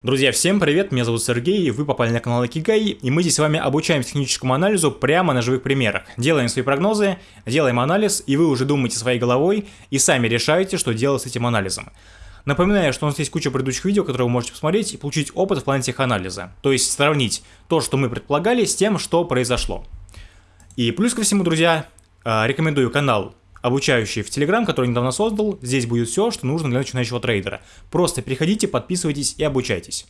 Друзья, всем привет, меня зовут Сергей, вы попали на канал Акигай, и мы здесь с вами обучаем техническому анализу прямо на живых примерах. Делаем свои прогнозы, делаем анализ, и вы уже думаете своей головой и сами решаете, что делать с этим анализом. Напоминаю, что у нас есть куча предыдущих видео, которые вы можете посмотреть и получить опыт в плане теханализа. То есть сравнить то, что мы предполагали, с тем, что произошло. И плюс ко всему, друзья, а, рекомендую канал обучающий в Telegram, который недавно создал. Здесь будет все, что нужно для начинающего трейдера. Просто переходите, подписывайтесь и обучайтесь.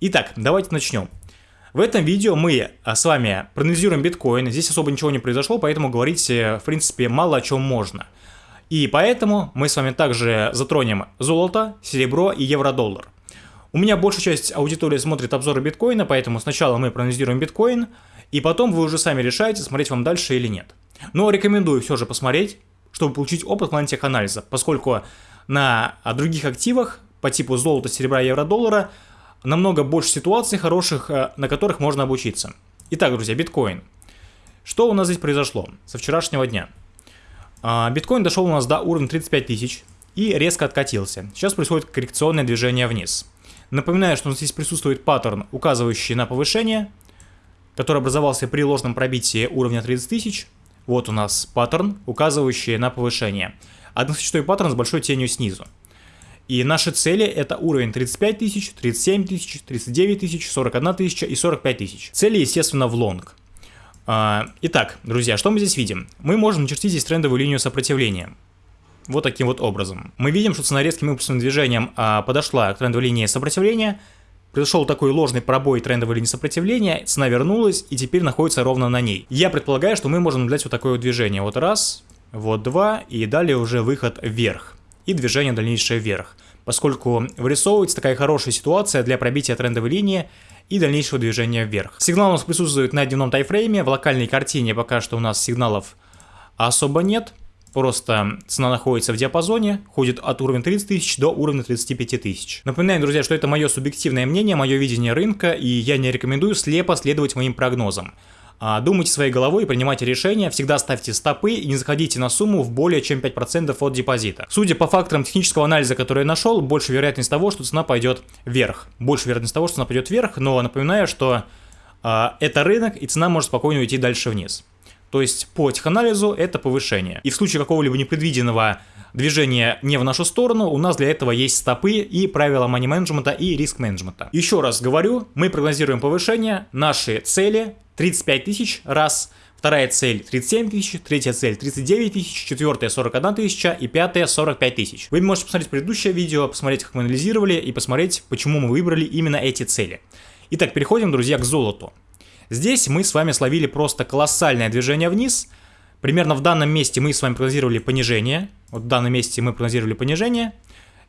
Итак, давайте начнем. В этом видео мы а, с вами проанализируем биткоин. Здесь особо ничего не произошло, поэтому говорить, э, в принципе, мало о чем можно. И поэтому мы с вами также затронем золото, серебро и евро-доллар. У меня большая часть аудитории смотрит обзоры биткоина, поэтому сначала мы проанализируем биткоин, и потом вы уже сами решаете, смотреть вам дальше или нет. Но рекомендую все же посмотреть, чтобы получить опыт в плане теханализа, поскольку на других активах по типу золота, серебра, евро, доллара намного больше ситуаций хороших, э, на которых можно обучиться. Итак, друзья, биткоин. Что у нас здесь произошло со вчерашнего дня? А, биткоин дошел у нас до уровня 35 тысяч и резко откатился. Сейчас происходит коррекционное движение вниз. Напоминаю, что у нас здесь присутствует паттерн, указывающий на повышение, который образовался при ложном пробитии уровня 30 тысяч. Вот у нас паттерн, указывающий на повышение. Односочетовой паттерн с большой тенью снизу. И наши цели это уровень 35 тысяч, 37 тысяч, 39 тысяч, 41 тысяча и 45 тысяч. Цели, естественно, в лонг. А, итак, друзья, что мы здесь видим? Мы можем начертить здесь трендовую линию сопротивления. Вот таким вот образом. Мы видим, что цена резким импульсным движением а, подошла к трендовой линии сопротивления, Произошел такой ложный пробой трендовой линии сопротивления, цена вернулась и теперь находится ровно на ней. Я предполагаю, что мы можем наблюдать вот такое движение. Вот раз, вот два, и далее уже выход вверх. И движение дальнейшее вверх. Поскольку вырисовывается такая хорошая ситуация для пробития трендовой линии и дальнейшего движения вверх. Сигнал у нас присутствует на дневном тайфрейме, в локальной картине пока что у нас сигналов особо нет. Просто цена находится в диапазоне, ходит от уровня 30 тысяч до уровня 35 тысяч. Напоминаю, друзья, что это мое субъективное мнение, мое видение рынка, и я не рекомендую слепо следовать моим прогнозам. А, думайте своей головой принимайте решения, всегда ставьте стопы и не заходите на сумму в более чем 5% от депозита. Судя по факторам технического анализа, который я нашел, больше вероятность того, что цена пойдет вверх. Больше вероятность того, что цена пойдет вверх, но напоминаю, что а, это рынок и цена может спокойно уйти дальше вниз. То есть по теханализу это повышение. И в случае какого-либо непредвиденного движения не в нашу сторону, у нас для этого есть стопы и правила money менеджмента и риск менеджмента. Еще раз говорю, мы прогнозируем повышение, наши цели 35 тысяч раз, вторая цель 37 тысяч, третья цель 39 тысяч, четвертая 41 тысяча и пятая 45 тысяч. Вы можете посмотреть предыдущее видео, посмотреть, как мы анализировали и посмотреть, почему мы выбрали именно эти цели. Итак, переходим, друзья, к золоту. Здесь мы с вами словили просто колоссальное движение вниз. Примерно в данном месте мы с вами прогнозировали понижение. Вот в данном месте мы прогнозировали понижение.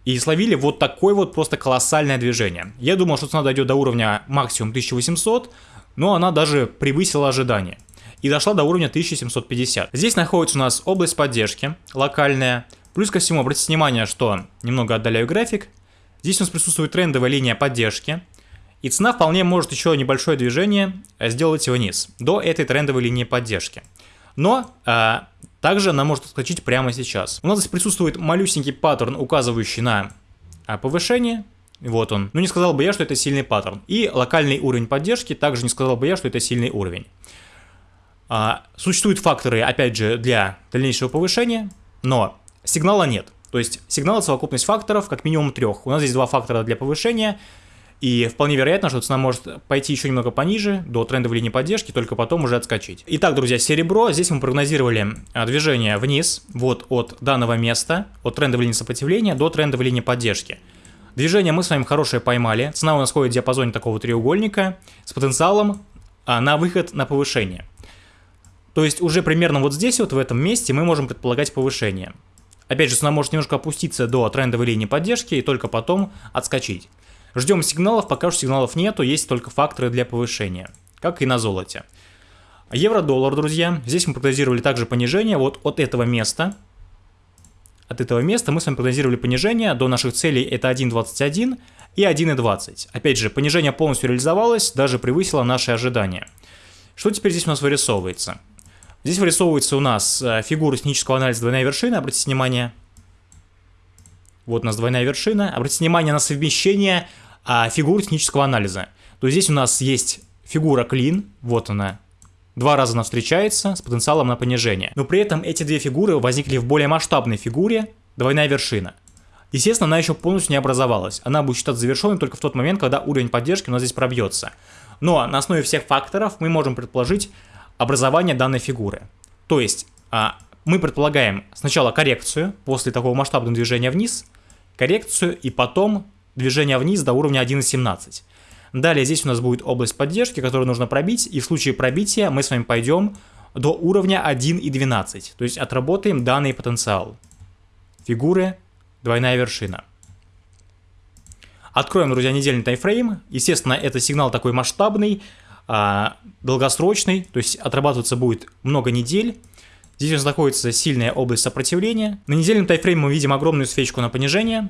И словили вот такое вот просто колоссальное движение. Я думал, что цена дойдет до уровня максимум 1800, но она даже превысила ожидания. И дошла до уровня 1750. Здесь находится у нас область поддержки, локальная. Плюс ко всему, обратите внимание, что немного отдаляю график. Здесь у нас присутствует трендовая линия поддержки. И цена вполне может еще небольшое движение э, сделать вниз, до этой трендовой линии поддержки. Но э, также она может отскочить прямо сейчас. У нас здесь присутствует малюсенький паттерн, указывающий на э, повышение. Вот он. Но не сказал бы я, что это сильный паттерн. И локальный уровень поддержки, также не сказал бы я, что это сильный уровень. А, существуют факторы, опять же, для дальнейшего повышения, но сигнала нет. То есть сигнал совокупность факторов как минимум трех. У нас здесь два фактора для повышения – и вполне вероятно, что цена может пойти еще немного пониже, до трендовой линии поддержки, только потом уже отскочить. Итак, друзья, серебро. Здесь мы прогнозировали а, движение вниз, вот от данного места, от трендовой линии сопротивления до трендовой линии поддержки. Движение мы с вами хорошее поймали. Цена у нас ходит в диапазоне такого треугольника с потенциалом а, на выход на повышение. То есть уже примерно вот здесь вот в этом месте мы можем предполагать повышение. Опять же, цена может немножко опуститься до трендовой линии поддержки и только потом отскочить. Ждем сигналов, пока что сигналов нету, есть только факторы для повышения, как и на золоте. Евро-доллар, друзья, здесь мы прогнозировали также понижение вот от этого места. От этого места мы с вами прогнозировали понижение до наших целей это 1.21 и 1.20. Опять же, понижение полностью реализовалось, даже превысило наши ожидания. Что теперь здесь у нас вырисовывается? Здесь вырисовывается у нас э, фигура технического анализа двойная вершина, обратите внимание. Вот у нас двойная вершина. Обратите внимание на совмещение а, фигур технического анализа. То есть здесь у нас есть фигура clean, вот она, Два раза она встречается с потенциалом на понижение. Но при этом эти две фигуры возникли в более масштабной фигуре, двойная вершина. Естественно, она еще полностью не образовалась. Она будет считаться завершенной только в тот момент, когда уровень поддержки у нас здесь пробьется. Но на основе всех факторов мы можем предположить образование данной фигуры. То есть а, мы предполагаем сначала коррекцию после такого масштабного движения вниз, коррекцию и потом движение вниз до уровня 1.17. Далее здесь у нас будет область поддержки, которую нужно пробить, и в случае пробития мы с вами пойдем до уровня 1.12, то есть отработаем данный потенциал. Фигуры, двойная вершина. Откроем, друзья, недельный тайфрейм. Естественно, это сигнал такой масштабный, а, долгосрочный, то есть отрабатываться будет много недель. Здесь у нас находится сильная область сопротивления. На недельном тайфрейме мы видим огромную свечку на понижение,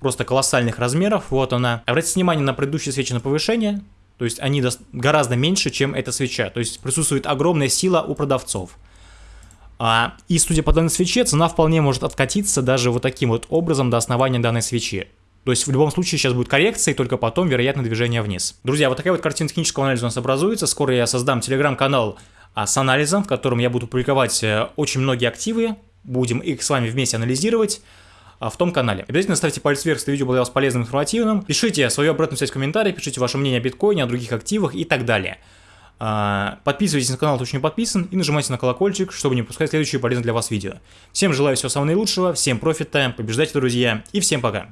просто колоссальных размеров, вот она. Обратите внимание на предыдущие свечи на повышение, то есть они гораздо меньше, чем эта свеча, то есть присутствует огромная сила у продавцов. А, и судя по данной свече, цена вполне может откатиться даже вот таким вот образом до основания данной свечи. То есть в любом случае сейчас будет коррекция, и только потом, вероятно, движение вниз. Друзья, вот такая вот картина технического анализа у нас образуется. Скоро я создам телеграм-канал а, с анализом, в котором я буду публиковать э, очень многие активы. Будем их с вами вместе анализировать. А, в том канале. Обязательно ставьте палец вверх, если видео было для вас полезным и информативным. Пишите свою обратную связь в комментариях, пишите ваше мнение о биткоине, о других активах и так далее. А, подписывайтесь на канал, кто еще не подписан, и нажимайте на колокольчик, чтобы не пропускать следующие полезные для вас видео. Всем желаю всего самого наилучшего, всем профита, побеждайте, друзья, и всем пока.